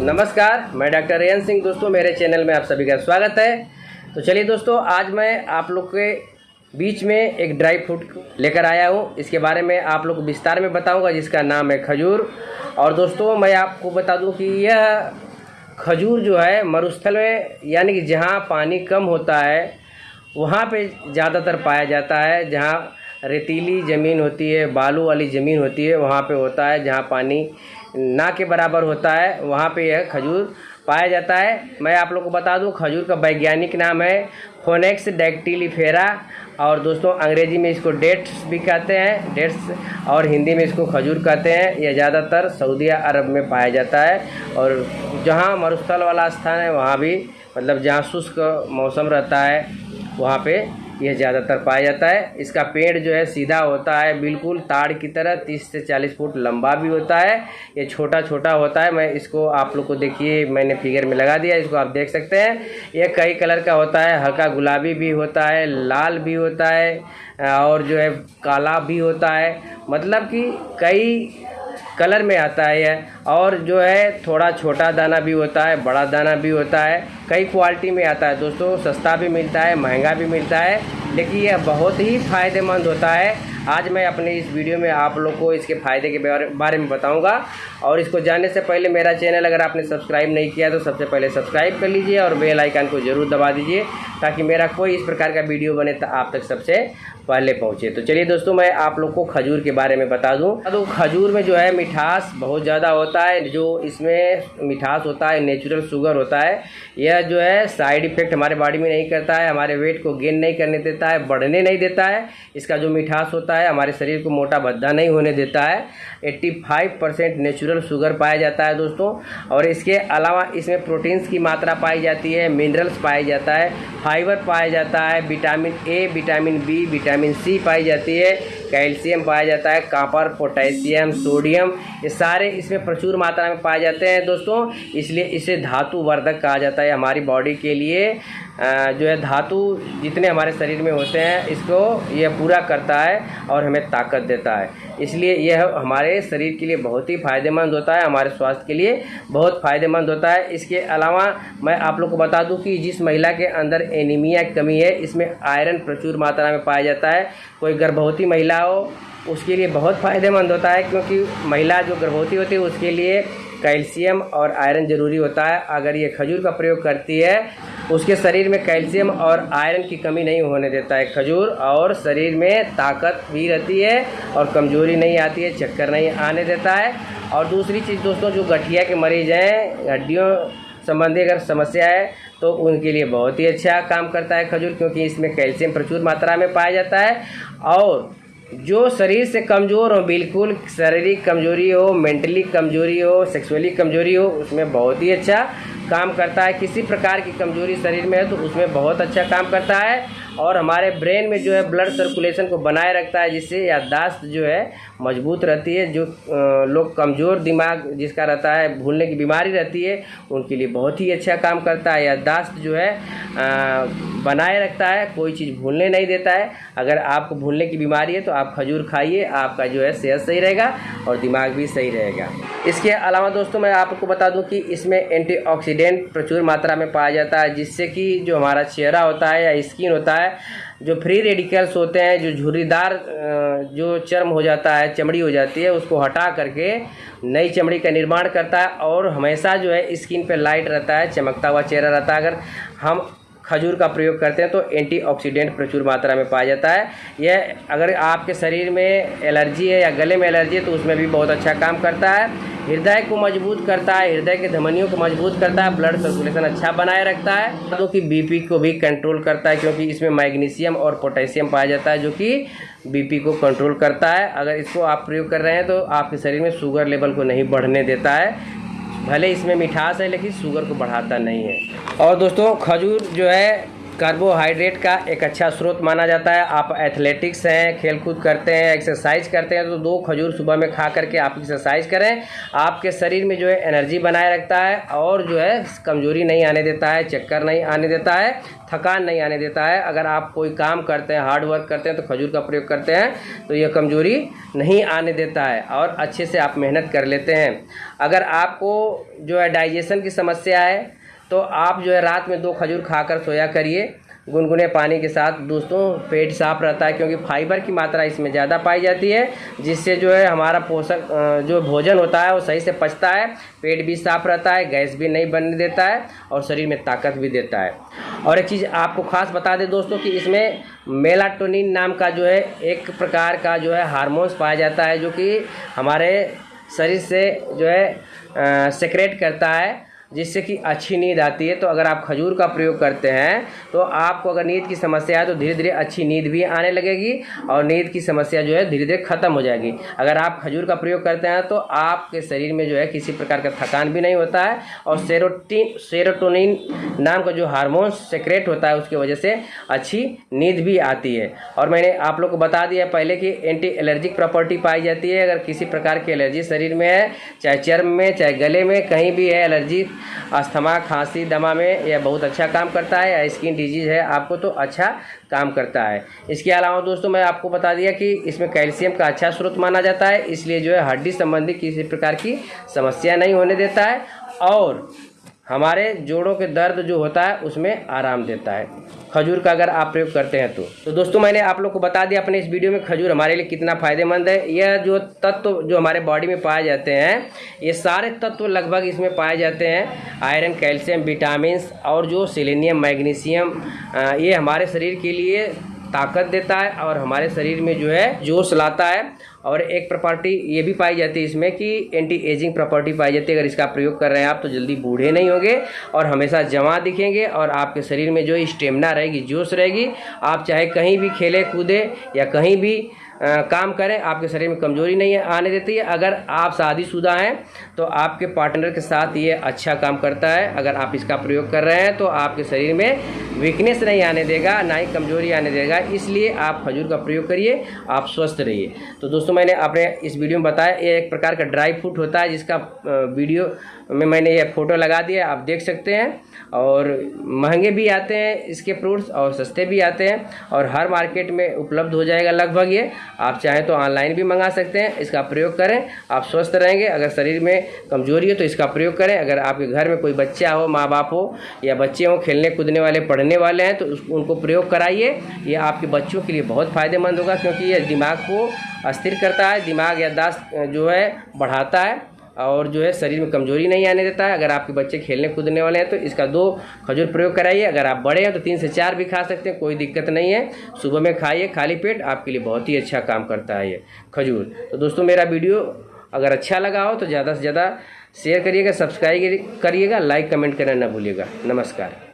नमस्कार, मैं doctor rayon Singh दोस्तों, मेरे चैनल में आप सभी का स्वागत है। तो चलिए दोस्तों, आज मैं आप लोग के बीच में एक ड्राई फ्रूट लेकर आया हूँ। इसके बारे में आप लोग विस्तार में बताऊँगा, जिसका नाम है खजूर। और दोस्तों, मैं आपको बता दूँ कि यह खजूर जो है, मरुस्थल में, यानी कि जहाँ पानी कम होता है, वहाँ पे ज़्यादातर पाया जाता है। जहाँ रेतीली ज़मीन होती है, बालू वाली ज़मीन होती है, वहाँ पे होता है, जहाँ पानी ना के बराबर होता है, वहाँ पे यह खजूर पाया जाता है। मैं आप लोग को बता दूँ, खजूर का वैज्ञानिक नाम है फोनेक्स डेक्टिलीफेरा और दोस्तों, अंग्रेज़ी में इसको डेट्स भी कहते हैं, डेट्स और हिंदी में इसको खजूर कहते हैं। यह ज़्यादातर सऊदी अरब में पाया जाता है और जहाँ मरुस्थल वाला स्थान है, वहाँ भी मतलब जहाँ शुष्क मौसम रहता है, वहाँ पे यह ज़्यादातर पाया जाता है। इसका पेड़ जो है सीधा होता है, बिल्कुल ताड़ की तरह 30 से 40 फुट लंबा भी होता है। ये छोटा छोटा होता है, मैं इसको आप लोग को देखिए, मैंने फिगर में लगा दिया, इसको आप देख सकते हैं। ये कई कलर का होता है, हल्का गुलाबी भी होता है, लाल भी होता है, और जो है काला भी होता है। मतलब कि कई कलर में आता है और जो है, थोड़ा छोटा दाना भी होता है, बड़ा दाना भी होता है, कई क्वालिटी में आता है। दोस्तों, सस्ता भी मिलता है, महँगा भी मिलता है, लेकिन यह बहुत ही फ़ायदेमंद होता है। आज मैं अपने इस वीडियो में आप लोग को इसके फ़ायदे के बारे में बताऊँगा। और इसको जानने से पहले मेरा चैनल अगर आपने सब्सक्राइब नहीं किया तो सबसे पहले सब्सक्राइब कर लीजिए और बेल आइकन को ज़रूर दबा दीजिए, ताकि मेरा कोई इस प्रकार का वीडियो बने तो आप तक सबसे पहले पहुँचे। तो चलिए दोस्तों, मैं आप लोग को खजूर के बारे में बता दूँ। तो खजूर में जो है मिठास बहुत ज़्यादा होता है, जो इसमें मिठास होता है नेचुरल शुगर होता है। यह जो है साइड इफ़ेक्ट हमारे बॉडी में नहीं करता है, हमारे वेट को गेन नहीं करने देता है, बढ़ने नहीं देता है। इसका जो मिठास होता है हमारे शरीर को मोटा भद्दा नहीं होने देता है। 85 परसेंट नेचुरल शुगर पाया जाता है दोस्तों, और इसके अलावा इसमें प्रोटीन्स की मात्रा पाई जाती है, मिनरल्स पाया जाता है, फाइबर पाया जाता है, vitamin A, vitamin B, vitamin C पाई जाती है। कैल्शियम पाया जाता है, कापर, पोटेशियम, सोडियम, ये सारे इसमें प्रचुर मात्रा में पाए जाते हैं दोस्तों। इसलिए इसे धातु वर्धक कहा जाता है हमारी बॉडी के लिए। जो है धातु जितने हमारे शरीर में होते हैं, इसको ये पूरा करता है और हमें ताकत देता है। इसलिए यह हमारे शरीर के लिए बहुत ही फ़ायदेमंद होता है, हमारे स्वास्थ्य के लिए बहुत फ़ायदेमंद होता है। इसके अलावा मैं आप लोग को बता दूँ कि जिस महिला के अंदर एनीमिया की कमी है, इसमें आयरन प्रचुर मात्रा में पाया जाता है। कोई गर्भवती महिला हो, उसके लिए बहुत फ़ायदेमंद होता है, क्योंकि महिला जो गर्भवती होती है, उसके लिए कैल्शियम और आयरन ज़रूरी होता है। अगर ये खजूर का प्रयोग करती है उसके शरीर में कैल्शियम और आयरन की कमी नहीं होने देता है। खजूर और शरीर में ताकत भी रहती है और कमज़ोरी नहीं आती है, चक्कर नहीं आने देता है। और दूसरी चीज़ दोस्तों, जो गठिया के मरीज़ हैं, हड्डियों संबंधी अगर समस्या है तो उनके लिए बहुत ही अच्छा काम करता है खजूर, क्योंकि इसमें कैल्शियम प्रचुर मात्रा में पाया जाता है। और जो शरीर से कमज़ोर हो, बिल्कुल शारीरिक कमज़ोरी हो, मेंटली कमज़ोरी हो, सेक्सुअली कमज़ोरी हो, उसमें बहुत ही अच्छा काम करता है। किसी प्रकार की कमज़ोरी शरीर में है तो उसमें बहुत अच्छा काम करता है। और हमारे ब्रेन में जो है ब्लड सर्कुलेशन को बनाए रखता है, जिससे याददाश्त जो है मज़बूत रहती है, जो लोग कमज़ोर दिमाग जिसका रहता है, भूलने की बीमारी रहती है, उनके लिए बहुत ही अच्छा काम करता है। याददाश्त जो है बनाए रखता है, कोई चीज़ भूलने नहीं देता है। अगर आपको भूलने की बीमारी है तो आप खजूर खाइए, आपका जो है सेहत सही रहेगा और दिमाग भी सही रहेगा। इसके अलावा दोस्तों, मैं आपको बता दूँ कि इसमें एंटीऑक्सीडेंट प्रचुर मात्रा में पाया जाता है, जिससे कि जो हमारा चेहरा होता है या स्किन होता है जो फ्री रेडिकल्स होते हैं, जो झुर्रीदार जो चर्म हो जाता है, चमड़ी हो जाती है, उसको हटा करके नई चमड़ी का निर्माण करता है और हमेशा जो है स्किन पे लाइट रहता है, चमकता हुआ चेहरा रहता है। अगर हम खजूर का प्रयोग करते हैं तो एंटीऑक्सीडेंट प्रचुर मात्रा में पाया जाता है। यह अगर आपके शरीर में एलर्जी है या गले में एलर्जी है तो उसमें भी बहुत अच्छा काम करता है। हृदय को मज़बूत करता है, हृदय के धमनियों को मज़बूत करता है, ब्लड सर्कुलेशन अच्छा बनाए रखता है, जो कि बीपी को भी कंट्रोल करता है, क्योंकि इसमें मैग्नीशियम और पोटेशियम पाया जाता है, जो कि बीपी को कंट्रोल करता है। अगर इसको आप प्रयोग कर रहे हैं तो आपके शरीर में शुगर लेवल को नहीं बढ़ने देता है। भले इसमें मिठास है, लेकिन शुगर को बढ़ाता नहीं है। और दोस्तों, खजूर जो है कार्बोहाइड्रेट का एक अच्छा स्रोत माना जाता है। आप एथलेटिक्स हैं, खेलकूद करते हैं, एक्सरसाइज करते हैं तो दो खजूर सुबह में खा करके आप एक्सरसाइज करें। आपके शरीर में जो है एनर्जी बनाए रखता है और जो है कमज़ोरी नहीं आने देता है, चक्कर नहीं आने देता है, थकान नहीं आने देता है। अगर आप कोई काम करते हैं हार्ड वर्क करते हैं तो खजूर का प्रयोग करते हैं तो यह कमज़ोरी नहीं आने देता है और अच्छे से आप मेहनत कर लेते हैं। अगर आपको जो है डाइजेशन की समस्या है तो आप जो है रात में दो खजूर खाकर सोया करिए, गुनगुने पानी के साथ। दोस्तों, पेट साफ़ रहता है क्योंकि फाइबर की मात्रा इसमें ज़्यादा पाई जाती है, जिससे जो है हमारा पोषक जो भोजन होता है वो सही से पचता है, पेट भी साफ़ रहता है, गैस भी नहीं बनने देता है और शरीर में ताकत भी देता है। और एक चीज़ आपको खास बता दें दोस्तों कि इसमें मेलाटोनिन नाम का जो है एक प्रकार का जो है हारमोन्स पाया जाता है जो कि हमारे शरीर से जो है सेक्रेट करता है जिससे कि अच्छी नींद आती है तो अगर आप खजूर का प्रयोग करते हैं तो आपको अगर नींद की समस्या है तो धीरे धीरे अच्छी नींद भी आने लगेगी और नींद की समस्या जो है धीरे धीरे ख़त्म हो जाएगी। अगर आप खजूर का प्रयोग करते हैं तो आपके शरीर में जो है, किसी प्रकार का थकान भी नहीं होता है और सेरोटीन, सेरोटोनिन नाम का जो हारमोन सेक्रेट होता है, उसकी वजह से अच्छी नींद भी आती है। और मैंने आप लोग को बता दिया पहले कि एंटी एलर्जिक प्रॉपर्टी पाई जाती है। अगर किसी प्रकार की एलर्जी शरीर में है, चाहे चर्म में, चाहे गले में, कहीं भी है, एलर्जी अस्थमा, खांसी, दमा में यह बहुत अच्छा काम करता है, या स्किन डिज़ीज़ है, आपको तो अच्छा काम करता है। इसके अलावा दोस्तों, मैं आपको बता दिया कि इसमें कैल्शियम का अच्छा स्रोत माना जाता है, इसलिए जो है हड्डी संबंधी किसी प्रकार की समस्या नहीं होने देता है, और हमारे जोड़ों के दर्द जो होता है, उसमें आराम देता है। खजूर का अगर आप प्रयोग करते हैं तो। तो दोस्तों, मैंने आप लोग को बता दिया अपने इस वीडियो में खजूर हमारे लिए कितना फ़ायदेमंद है। यह जो तत्व जो हमारे बॉडी में पाए जाते हैं, ये सारे तत्व लगभग इसमें पाए जाते हैं। आयरन, कैल्शियम विटामिन और जो सिलेनियम, मैग्नीशियम ये हमारे शरीर के लिए ताकत देता है और हमारे शरीर में जो है जोश लाता है। और एक प्रॉपर्टी ये भी पाई जाती है इसमें कि एंटी एजिंग प्रॉपर्टी पाई जाती है। अगर इसका प्रयोग कर रहे हैं आप तो जल्दी बूढ़े नहीं होंगे और हमेशा जमा दिखेंगे और आपके शरीर में जो स्टेमिना रहेगी, जोश रहेगी। आप चाहे कहीं भी खेले, कूदे या कहीं भी काम करें, आपके शरीर में कमज़ोरी नहीं है, आने देती है। अगर आप शादीशुदा हैं तो आपके पार्टनर के साथ ये अच्छा काम करता है। अगर आप इसका प्रयोग कर रहे हैं तो आपके शरीर में वीकनेस नहीं आने देगा, ना ही कमज़ोरी आने देगा। इसलिए आप खजूर का प्रयोग करिए, आप स्वस्थ रहिए। तो दोस्तों, मैंने अपने इस वीडियो में बताया, ये एक प्रकार का ड्राई फ्रूट होता है, जिसका वीडियो में मैंने ये फ़ोटो लगा दिया आप देख सकते हैं। और महँगे भी आते हैं इसके फ्रूट्स और सस्ते भी आते हैं, और हर मार्केट में उपलब्ध हो जाएगा लगभग ये। आप चाहें तो ऑनलाइन भी मंगा सकते हैं, इसका प्रयोग करें। आप स्वस्थ रहेंगे, अगर शरीर में कमज़ोरी हो तो इसका प्रयोग करें। अगर आपके घर में कोई बच्चा हो माँ बाप हो, या बच्चे हों, खेलने, कूदने वाले, पढ़ने वाले हैं तो उनको प्रयोग कराइए। ये आपके बच्चों के लिए बहुत फ़ायदेमंद होगा, क्योंकि ये दिमाग को अस्थिर करता है, दिमाग यादाश्त जो है, बढ़ाता है। और जो है शरीर में कमज़ोरी नहीं आने देता है। अगर आपके बच्चे खेलने कूदने वाले हैं तो इसका दो खजूर प्रयोग कराइए। अगर आप बड़े हैं तो तीन से चार भी खा सकते हैं, कोई दिक्कत नहीं है। सुबह में खाइए, खाली पेट, आपके लिए बहुत ही अच्छा काम करता है ये खजूर। तो दोस्तों, मेरा वीडियो अगर अच्छा लगा हो तो ज़्यादा से ज़्यादा शेयर करिएगा, सब्सक्राइब करिएगा, लाइक कमेंट करना ना भूलिएगा। नमस्कार।